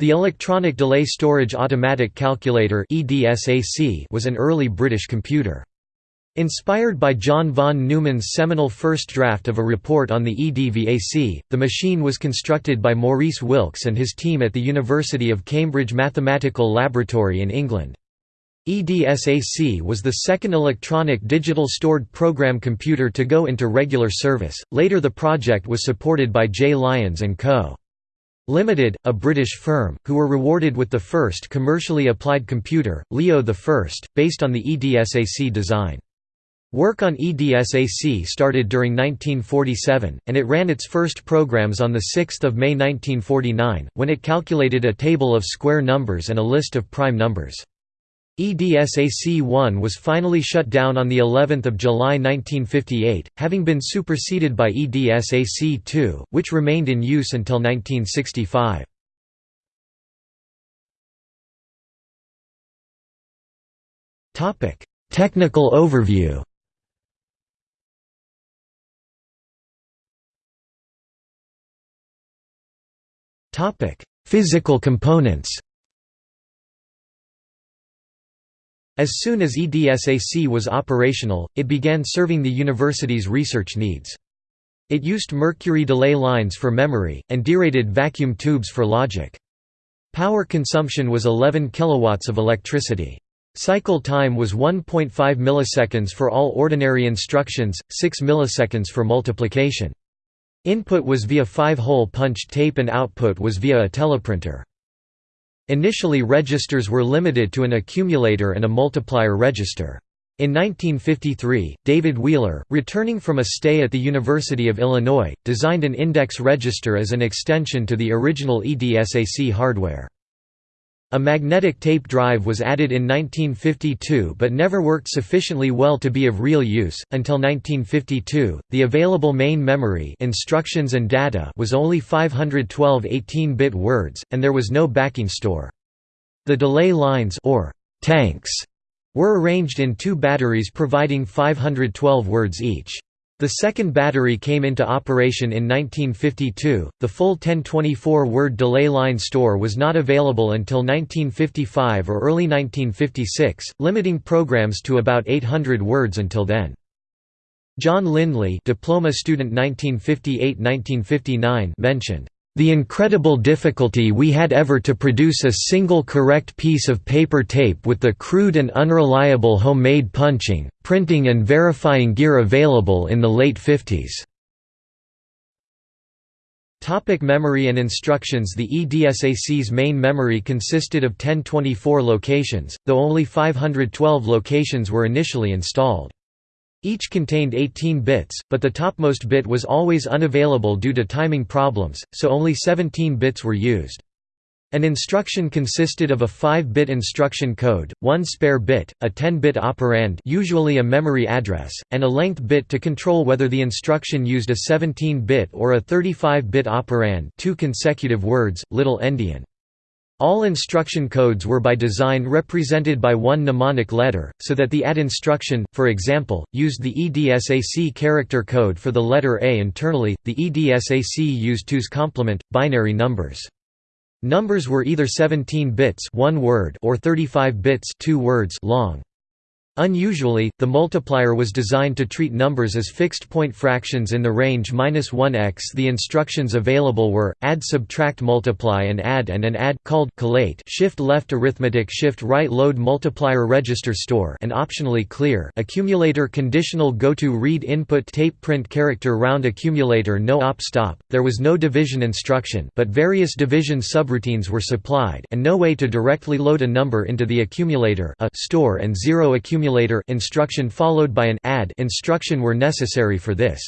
The Electronic Delay Storage Automatic Calculator was an early British computer. Inspired by John von Neumann's seminal first draft of a report on the EDVAC, the machine was constructed by Maurice Wilkes and his team at the University of Cambridge Mathematical Laboratory in England. EDSAC was the second electronic digital stored program computer to go into regular service. Later the project was supported by J. Lyons & Co. Limited, a British firm, who were rewarded with the first commercially applied computer, Leo I, based on the EDSAC design. Work on EDSAC started during 1947, and it ran its first programs on 6 May 1949, when it calculated a table of square numbers and a list of prime numbers. EDSAC-1 was finally shut down on the 11th of July 1958, having been superseded by EDSAC-2, which remained in use until 1965. Topic: Technical overview Topic: Physical components As soon as EDSAC was operational, it began serving the university's research needs. It used mercury delay lines for memory, and derated vacuum tubes for logic. Power consumption was 11 kilowatts of electricity. Cycle time was 1.5 milliseconds for all ordinary instructions, 6 milliseconds for multiplication. Input was via five-hole punched tape and output was via a teleprinter. Initially registers were limited to an accumulator and a multiplier register. In 1953, David Wheeler, returning from a stay at the University of Illinois, designed an index register as an extension to the original EDSAC hardware. A magnetic tape drive was added in 1952 but never worked sufficiently well to be of real use. Until 1952, the available main memory instructions and data was only 512 18-bit words, and there was no backing store. The delay lines or tanks were arranged in two batteries providing 512 words each. The second battery came into operation in 1952. The full 1024 word delay line store was not available until 1955 or early 1956, limiting programs to about 800 words until then. John Lindley, diploma student 1958-1959, mentioned the incredible difficulty we had ever to produce a single correct piece of paper tape with the crude and unreliable homemade punching, printing and verifying gear available in the late 50s. Topic memory and instructions The EDSAC's main memory consisted of 1024 locations, though only 512 locations were initially installed. Each contained 18 bits, but the topmost bit was always unavailable due to timing problems, so only 17 bits were used. An instruction consisted of a 5-bit instruction code, one spare bit, a 10-bit operand usually a memory address, and a length bit to control whether the instruction used a 17-bit or a 35-bit operand two consecutive words, little endian. All instruction codes were by design represented by one mnemonic letter, so that the ADD instruction, for example, used the EDSAC character code for the letter A internally, the EDSAC used 2's complement, binary numbers. Numbers were either 17 bits one word or 35 bits two words long. Unusually, the multiplier was designed to treat numbers as fixed-point fractions in the range -1x. The instructions available were add, subtract, multiply, and add, and an add called collate, shift-left arithmetic, shift-right load multiplier register store, and optionally clear accumulator conditional go-to read input tape print character round accumulator no op stop. There was no division instruction, but various division subroutines were supplied, and no way to directly load a number into the accumulator a store and zero accumulator accumulator instruction followed by an add instruction were necessary for this.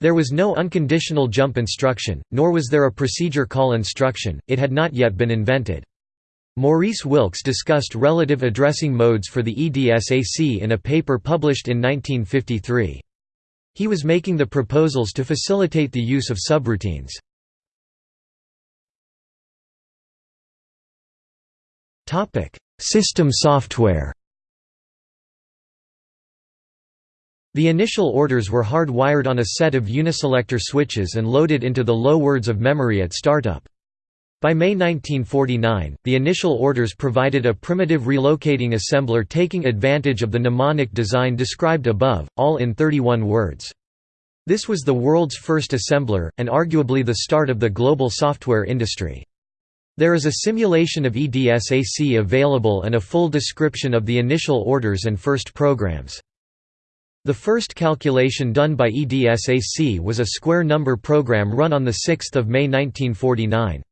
There was no unconditional jump instruction, nor was there a procedure call instruction, it had not yet been invented. Maurice Wilkes discussed relative addressing modes for the EDSAC in a paper published in 1953. He was making the proposals to facilitate the use of subroutines. System software The initial orders were hard-wired on a set of uniselector switches and loaded into the low words of memory at startup. By May 1949, the initial orders provided a primitive relocating assembler taking advantage of the mnemonic design described above, all in 31 words. This was the world's first assembler, and arguably the start of the global software industry. There is a simulation of EDSAC available and a full description of the initial orders and first programs. The first calculation done by EDSAC was a square number program run on 6 May 1949.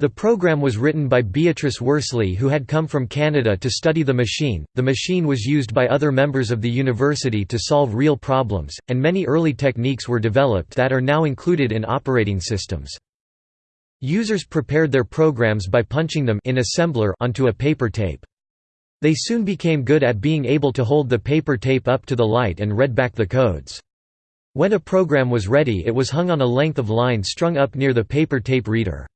The program was written by Beatrice Worsley who had come from Canada to study the machine. The machine was used by other members of the university to solve real problems, and many early techniques were developed that are now included in operating systems. Users prepared their programs by punching them in assembler onto a paper tape. They soon became good at being able to hold the paper tape up to the light and read back the codes. When a program was ready it was hung on a length of line strung up near the paper tape reader.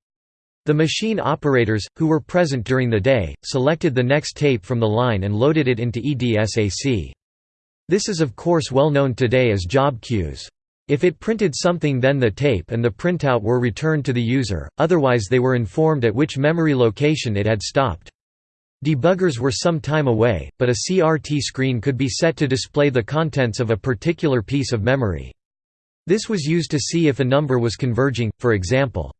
The machine operators, who were present during the day, selected the next tape from the line and loaded it into EDSAC. This is of course well known today as job queues. If it printed something then the tape and the printout were returned to the user, otherwise they were informed at which memory location it had stopped. Debuggers were some time away, but a CRT screen could be set to display the contents of a particular piece of memory. This was used to see if a number was converging, for example.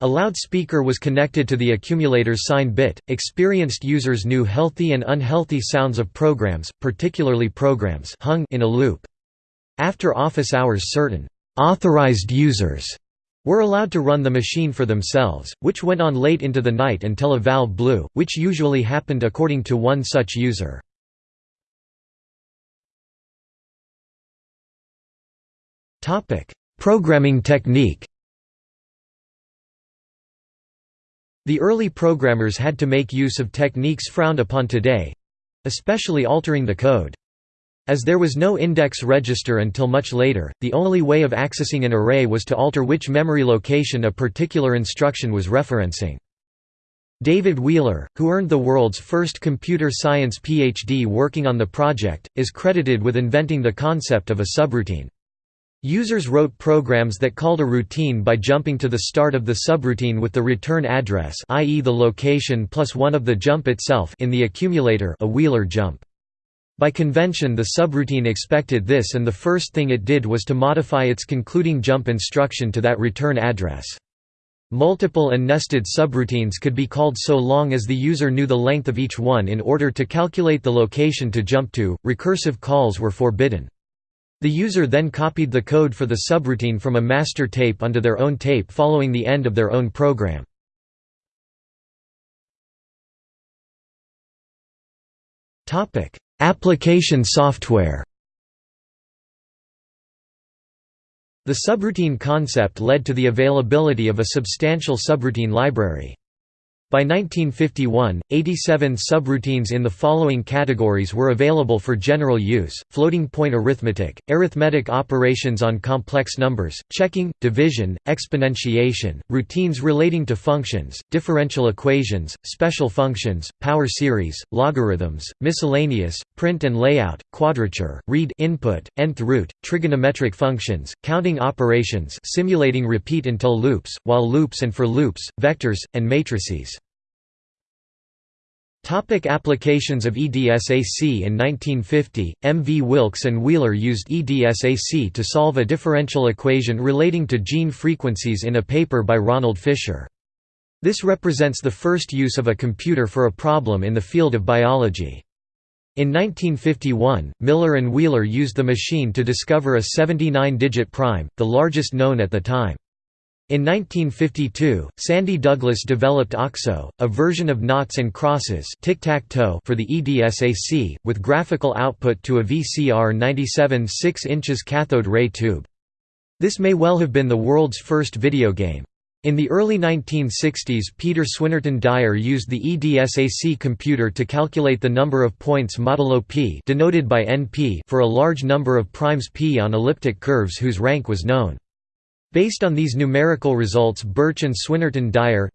A loudspeaker was connected to the accumulator's sign bit. Experienced users knew healthy and unhealthy sounds of programs, particularly programs hung in a loop. After office hours certain authorized users were allowed to run the machine for themselves, which went on late into the night until a valve blew, which usually happened according to one such user. Programming technique The early programmers had to make use of techniques frowned upon today—especially altering the code. As there was no index register until much later, the only way of accessing an array was to alter which memory location a particular instruction was referencing. David Wheeler, who earned the world's first computer science PhD working on the project, is credited with inventing the concept of a subroutine. Users wrote programs that called a routine by jumping to the start of the subroutine with the return address i.e. the location plus one of the jump itself in the accumulator a Wheeler jump. By convention the subroutine expected this and the first thing it did was to modify its concluding jump instruction to that return address. Multiple and nested subroutines could be called so long as the user knew the length of each one in order to calculate the location to jump to. Recursive calls were forbidden. The user then copied the code for the subroutine from a master tape onto their own tape following the end of their own program. Application software The subroutine concept led to the availability of a substantial subroutine library. By 1951, 87 subroutines in the following categories were available for general use, floating-point arithmetic, arithmetic operations on complex numbers, checking, division, exponentiation, routines relating to functions, differential equations, special functions, power series, logarithms, miscellaneous, print and layout, quadrature, read input, nth root, trigonometric functions, counting operations simulating repeat until loops, while loops and for loops, vectors, and matrices. Topic applications of EDSAC In 1950, M. V. Wilkes and Wheeler used EDSAC to solve a differential equation relating to gene frequencies in a paper by Ronald Fisher. This represents the first use of a computer for a problem in the field of biology. In 1951, Miller and Wheeler used the machine to discover a 79-digit prime, the largest known at the time. In 1952, Sandy Douglas developed OXO, a version of noughts and crosses for the EDSAC, with graphical output to a VCR 97 6 inches cathode ray tube. This may well have been the world's first video game. In the early 1960s Peter Swinnerton Dyer used the EDSAC computer to calculate the number of points modulo p denoted by NP for a large number of primes p on elliptic curves whose rank was known. Based on these numerical results Birch and Swinnerton Dyer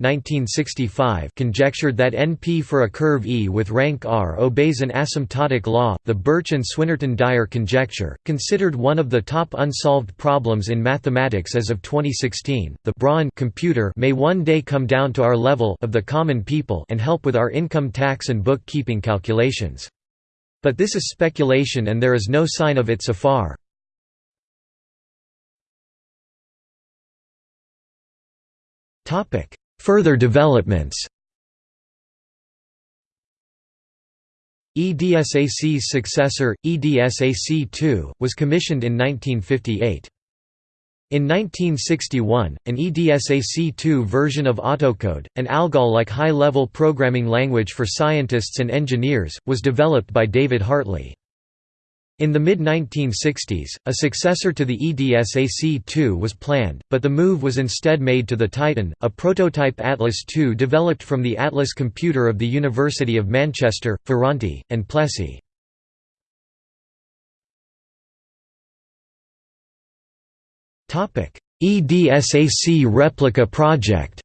conjectured that NP for a curve E with rank R obeys an asymptotic law. The Birch and Swinnerton Dyer conjecture, considered one of the top unsolved problems in mathematics as of 2016, the Braun computer may one day come down to our level of the common people and help with our income tax and bookkeeping calculations. But this is speculation and there is no sign of it so far. Further developments EDSAC's successor, EDSAC-2, was commissioned in 1958. In 1961, an EDSAC-2 version of Autocode, an ALGOL-like high-level programming language for scientists and engineers, was developed by David Hartley. In the mid-1960s, a successor to the EDSAC-2 was planned, but the move was instead made to the Titan, a prototype Atlas II developed from the Atlas computer of the University of Manchester, Ferranti, and Plessey. EDSAC replica project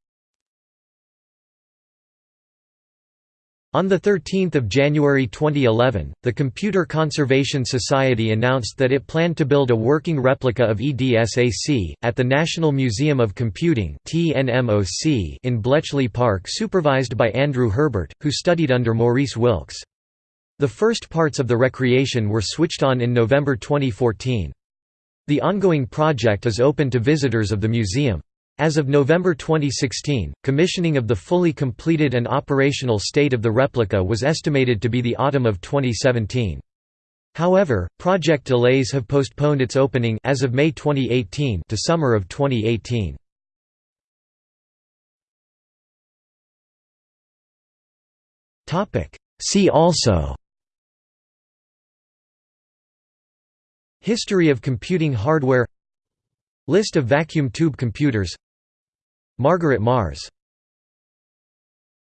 On 13 January 2011, the Computer Conservation Society announced that it planned to build a working replica of EDSAC, at the National Museum of Computing in Bletchley Park supervised by Andrew Herbert, who studied under Maurice Wilkes. The first parts of the recreation were switched on in November 2014. The ongoing project is open to visitors of the museum. As of November 2016, commissioning of the fully completed and operational state of the replica was estimated to be the autumn of 2017. However, project delays have postponed its opening as of May 2018 to summer of 2018. Topic: See also History of computing hardware List of vacuum tube computers Margaret Marrs